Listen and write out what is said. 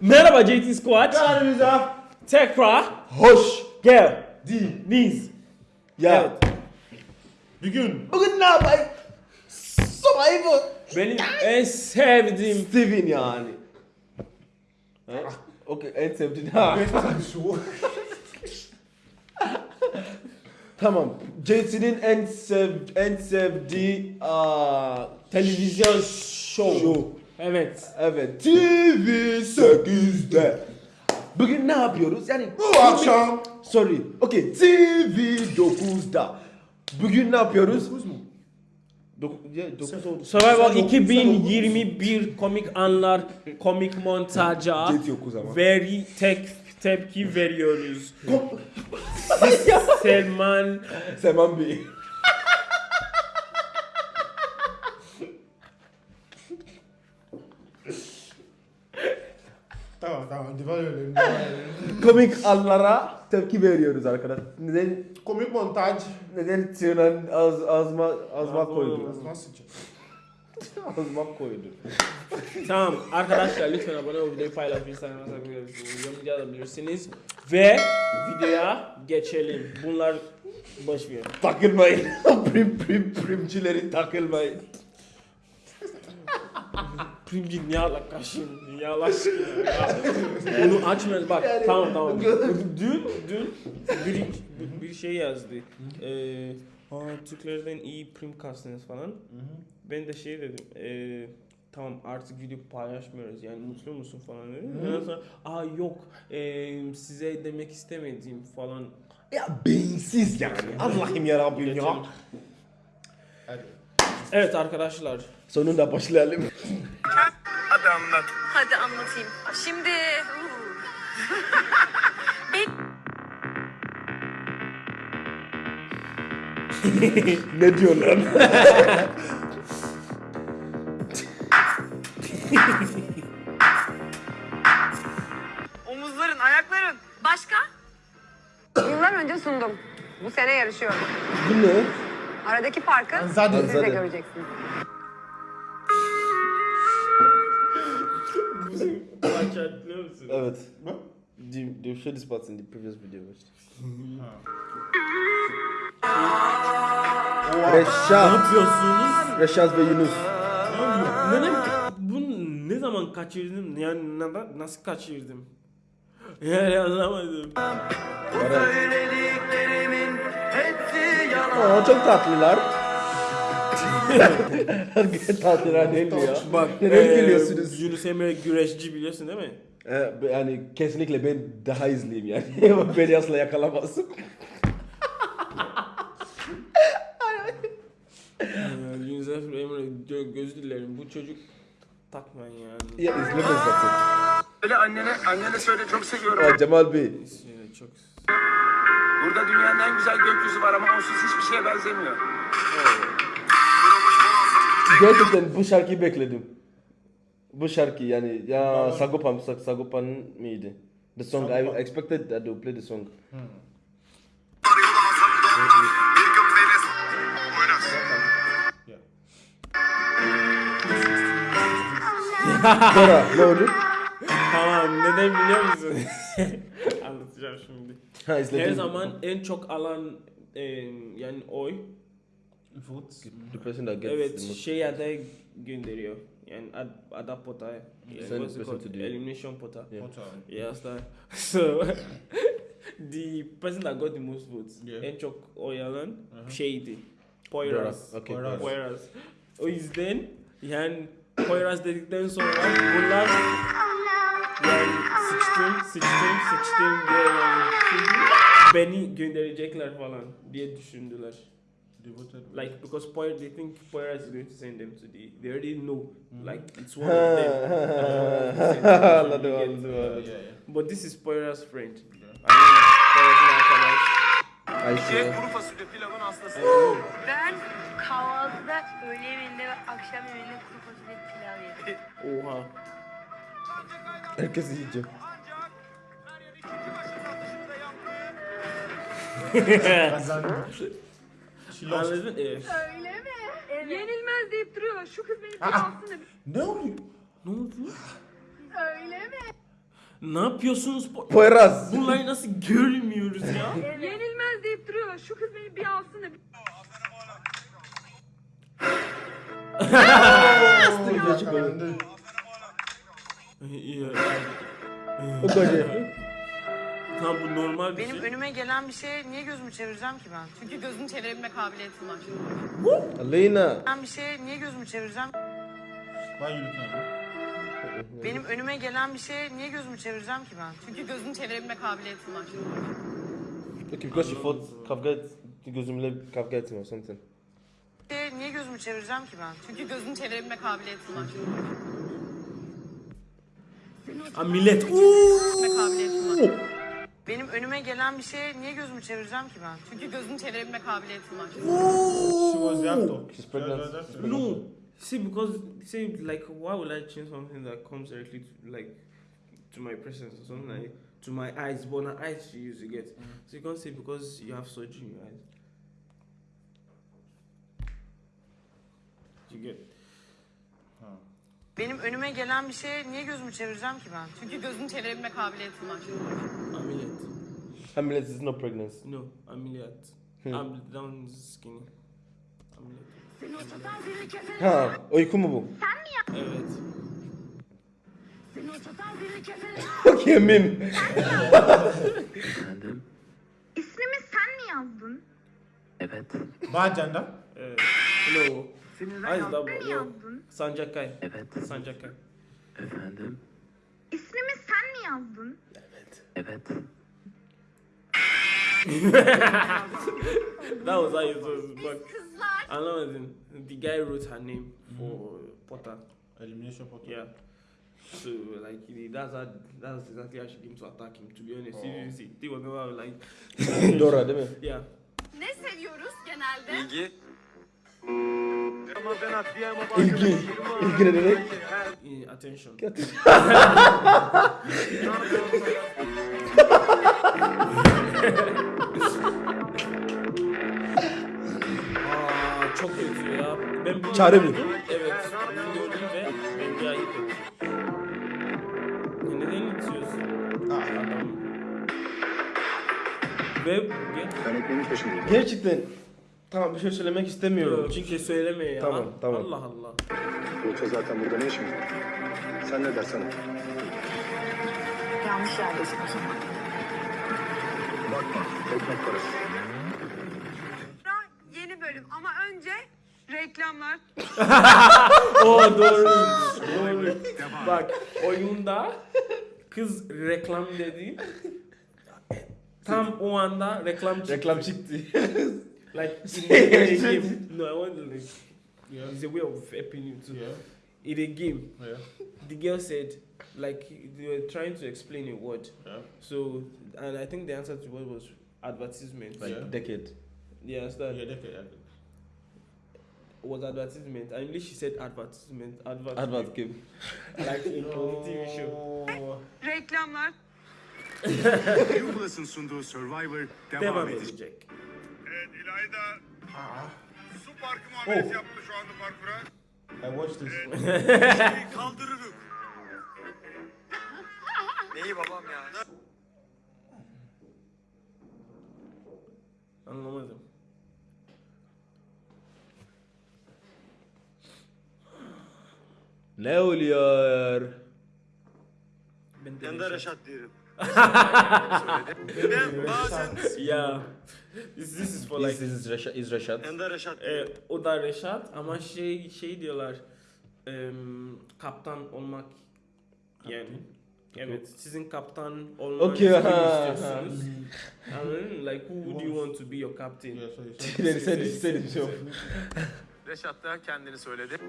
Merhaba JT Squad. Kanalımıza Tekrar hoş gel. geldiniz. Ya. Evet. Bugün. Bugün ne yapayım? Survivor. Benim en sevdiğim Steven yani. Okey en sevdiğin ha. Tamam. JT'nin en sev en sevdiği aa, televizyon show. show. Evet. Evet. TV 8'de. Bugün ne yapıyoruz? Yani Bu akşam. Sorry. Okay. TV 9'da. Bugün ne yapıyoruz? 9 mu? 9 oldu. Survivor Sen 2021 komik anlar, komik montaja JT 9 ama. veri tek tepki veriyoruz. Selman Seman Bey. Devam edelim. Komik anlara tepki veriyoruz arkadaşlar. Neden Komik montaj. neden Sinan az azma azma koydu? Nasıl çık? azma koydu. Tamam arkadaşlar lütfen abone ol videoyu paylaşın Instagram'a yorumcu yazabilirsiniz ve videoya geçelim. Bunlar boş ver. Takılmayın. prim prim primcileri takılmayın. Primci niye alakasın? Niye? Bunu açmıyoruz bak Yani- tamam tamam. Dün dün bir, bir şey yazdı. Ee, Aa, Türklerden iyi prim kastınız falan. Ben de şey dedim. ee, tamam artık video paylaşmıyoruz yani mutlu musun falan dedim. Ondan sonra aa yok ee, size demek istemediğim falan. Ya beyinsiz yani. Allah'ım ya Rabbim ya. Hadi. Evet arkadaşlar. Sonunda başlayalım. Hadi anlatayım. Şimdi... ne diyorlar? Omuzların, ayakların. Başka? Yıllar önce sundum. Bu sene yarışıyorum. Bu ne? Aradaki farkı Anzade. siz de göreceksiniz. Hatırlıyor musun? Evet. Ne? They, they showed this part in the previous video. Ne Reşat. yapıyorsunuz? Reşat ve Yunus. Neden bunu ne zaman kaçırdım? Yani neden, nasıl kaçırdım? Yani anlamadım. Aa, çok tatlılar. tatlılar değil mi ya? Bak Neden eee, gülüyorsunuz? Yunus Emre güreşçi biliyorsun değil mi? Ee, yani kesinlikle ben daha izleyeyim yani. Beni asla yakalamazsın. Eee, Yunus Emre gö- gözü dilerim bu çocuk takmayın yani. Ya izlemez zaten. Söyle annene, annene söyle çok seviyorum. Aa, Cemal Bey. Çok Burada dünyanın en güzel gökyüzü var ama onsuz hiçbir şeye benzemiyor. Gerçekten bu şarkıyı bekledim. Bu şarkı yani ya Sagopan, Sag- Sagopan mıydı? The song I expected that they would play the song. Yeah. Sonra ne oldu? Tamam neden biliyor musun? Anlatacağım şimdi. Ha izledim. Her zaman en çok alan eee, yani oy Votes. The person that gets evet the most. şey adaya gönderiyor. Yani ad, ada pota. Yani Send what's it called? Elimination pota. Yeah. Time? Yes, that. So the person that got the most votes Yeah. en çok oy alan şeydi. Poyraz. Okay. Poyraz. Poyraz. O yüzden yani Poyraz dedikten sonra bunlar yani sıçtım, sıçtım, sıçtım diye yani şimdi beni gönderecekler falan diye düşündüler. Like because Poyraz, they think Poyraz is going to send them to the, they already know like it's one of them. Yeah, anladım. yeah, yeah. But this is Poyraz's friend. Ayşe. kuru fasulye pilavın hastası. Ben kahvaltıda, öğle yemeğinde ve akşam yemeğinde kuru fasulye pilav yedim. Oha. Herkes yiyecek. Anladın? Evet. Öyle mi? Yenilmez deyip duruyorlar. Şu kız beni Aa. pilavsın da Ne oluyor? Ne oldu? öyle mi? Ne yapıyorsunuz? Po- Poyraz. Bunları nasıl görmüyoruz ya? Yenilmez deyip duruyorlar. Şu kız beni bir alsın da. Yakalandı. İyi. O kadar. Tamam bu normal bir Benim şey. önüme gelen bir şeye niye gözümü çevireceğim ki ben? Çünkü gözünü çevirebilme kabiliyetim var. Aleyna. Ben bir şeye niye gözümü çevireceğim? Looking at me? Benim önüme gelen bir şeye niye gözümü çevireceğim ki ben? Çünkü gözünü çevirebilme kabiliyetim var. Because she thought kavga et, gözümle kavga ettim or something. Bir şeye niye gözümü çevireceğim ki ben? Çünkü gözünü çevirebilme kabiliyetim var. Aa, millet. Uuu. Benim önüme gelen bir şeye niye gözümü çevireceğim ki ben? Çünkü gözünü çevirebilme kabiliyetim var. She was. She's pregnant. No. See, because say like, why would I change something that comes directly to like to my presence or something like to my eyes? But my eyes she use to get. So you can't say because you have surgery in your eyes. You get. Benim önüme gelen bir şeye niye gözümü çevireceğim ki ben? Çünkü gözünü çevirebilme kabiliyetim var. Amelia. Hamlet is not pregnancy. No, ameliyat. I'm down skinny. Ameliyat. Ha, uyku mu bu? Evet. Okay, mim. İsmimi sen mi yazdın? Bad gender. Evet. No. Mi No. yazdın? Sancakay. Evet. Sancakay. İsmimi sen mi yazdın? That was how it was. But Kızlar. anlamadım. The guy wrote her name for Potter. Elimination portal. Yeah. So like he- that's how that's exactly how she came to attack him. To be honest, didn't see. They were never like. Dora değil mi? Yeah. Ne seviyoruz genelde? İlgi. İlgi. İlgi ne demek? Attention. Aa, çok kötü ya. Ben bunu Çare mi? gördüm. Evet. Bunu gördüm ve bence ayıp ettim. Neden itiyorsun? Adam. Ve ge- Gerçekten. Tamam bir şey söylemek istemiyorum. Yok, çünkü söyleme ya. Tamam, tamam. Allah Allah. Yoksa zaten burada ne var? Sen ne dersen. Yanlış yerdesin o zaman. Bakma, ekmek parası. Yeni bölüm ama önce reklamlar. O doğru. doğru. Bak oyunda kız reklam dedi. Tam o anda reklam çıktı. Reklam çıktı. Like in Say a it. game. No, I want to like. Yeah. It's a way of helping you too. Yeah. In a game, Yeah. the girl said, like they were trying to explain a word. Yeah. So, and I think the answer to what was advertisement. Like Yeah. decade. Yeah, Yes, that Yeah, decade. yeah. was advertisement. I English she said advertisement. Advert. Advert game. Like in on the TV show. No. Reklamlar. Yubulas'ın sunduğu Survivor Devam edecek. Evet İlayda Ah, su parkı muamelesi Oh. yaptı şu anda parkura. I watched this. Şeyi kaldırırım. Neyi babam ya? Anlamadım. Ne oluyor? Ben de Reşat diyelim. Ben bazen Yeah. This, this is for like this is Reşat. Is Reşat. De Reşat e, o da Reşat ama şey şey diyorlar em, kaptan olmak yani evet sizin kaptan olmak Okay, istiyorsunuz. Anladın mı? Like who would you want to be your captain? So you said. Seni seni seni çok. Reşat da kendini söyledi.